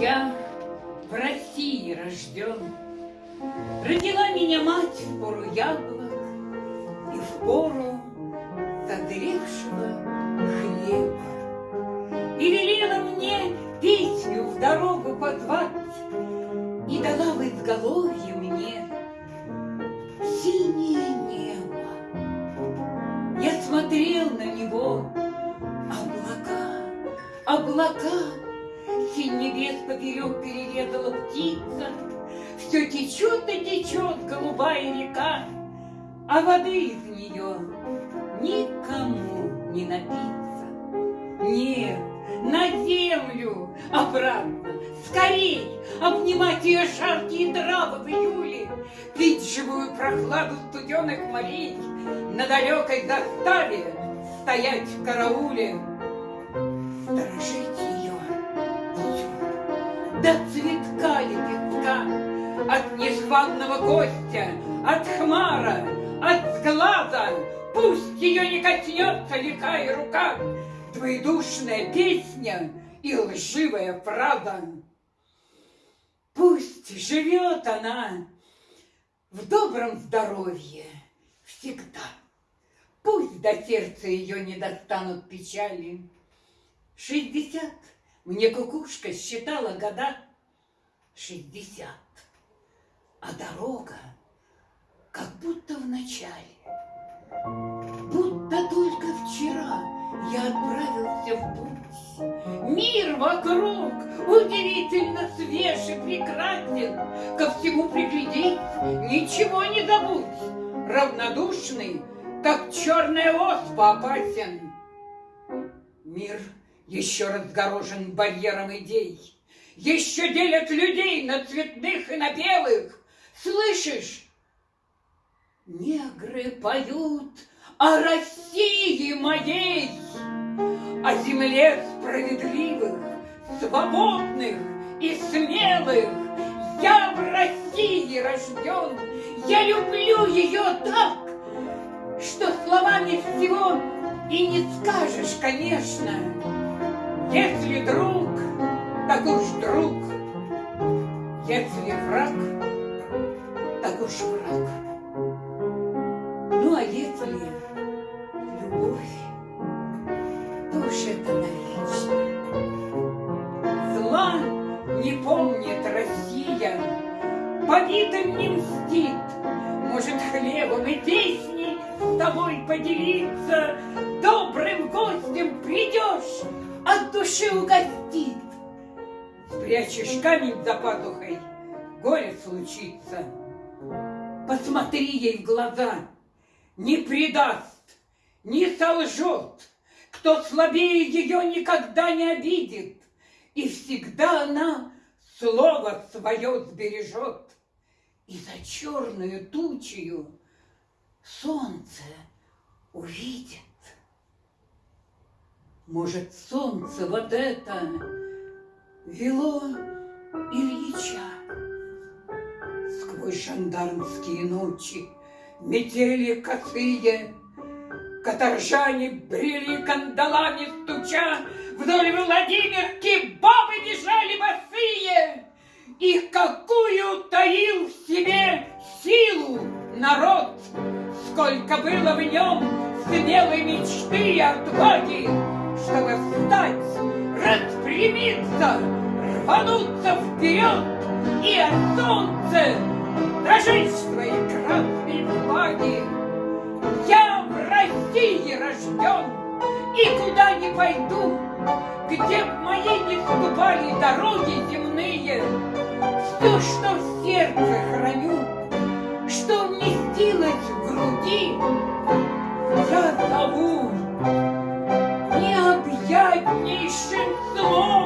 Я в России рожден. Родила меня мать в пору яблок И в пору созревшего хлеба. И велела мне песню в дорогу позвать И дала в изголовье мне синее небо. Я смотрел на него, облака, облака, Синь небес поперек перерезала птица, Все течет и течет голубая река, А воды из нее никому не напиться. Нет, на землю обратно, скорей Обнимать ее жаркие травы в июле, Пить живую прохладу студеных морей, На далекой заставе стоять в карауле, Сторожить до цветка лепестка, от нежванного гостя, от хмара, от сглаза, пусть ее не коснется лихая рука, двоедушная песня и лживая фраза. Пусть живет она в добром здоровье всегда. Пусть до сердца ее не достанут печали. Шестьдесят мне кукушка считала года шестьдесят, а дорога как будто в начале. Будто только вчера я отправился в путь. Мир вокруг удивительно свеж и прекрасен. Ко всему приглядеть, ничего не забудь. Равнодушный, как черная оспа опасен. Мир — еще разгорожен барьером идей, еще делят людей на цветных и на белых. Слышишь? Негры поют о России моей, о земле справедливых, свободных и смелых. Я в России рожден, я люблю ее так, что словами всего и не скажешь, конечно. Если друг, так уж друг, если враг, так уж враг. Ну, а если любовь, то уж это навечно. Зла не помнит Россия, побитым не мстит, может, хлебом и песней с тобой поделиться, добрым гостем придешь, от души угостит. Спрячешь камень за пазухой, горе случится. Посмотри ей в глаза, не предаст, не солжет. Кто слабее ее никогда не обидит, И всегда она слово свое сбережет. И за черную тучью солнце увидит. Может, солнце вот это вело Ильича Сквозь жандармские ночи, метели косые, Каторжане брели кандалами стуча, Вдоль Владимирки бабы бежали босые, И какую таил в себе силу народ, Сколько было в нем смелой мечты и отваги, чтобы встать, распрямиться, рвануться вперед и от солнца Дожить своей красной влаги. Я в России рожден, и куда не пойду, где б мои не ступали дороги земные, все, что в сердце храню, что вместилось в груди, я зову необъятнейшим словом.